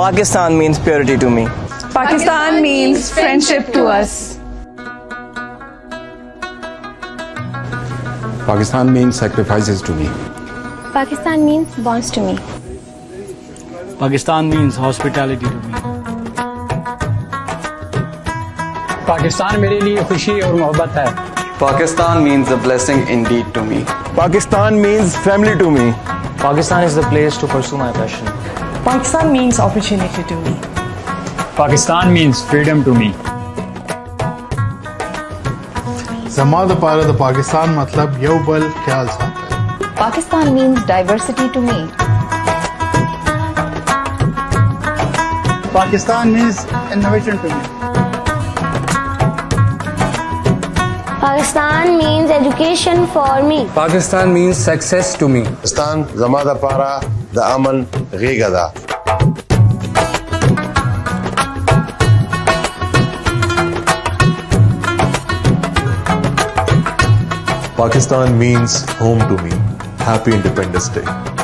Pakistan means purity to me. Pakistan means friendship to us. Pakistan means sacrifices to me. Pakistan میرے لیے خوشی اور محبت ہے پاکستان مطلب یہ Pakistan means diversity to me Pakistan Pakistan means education for me Pakistan Pakistan means home to me happy independence day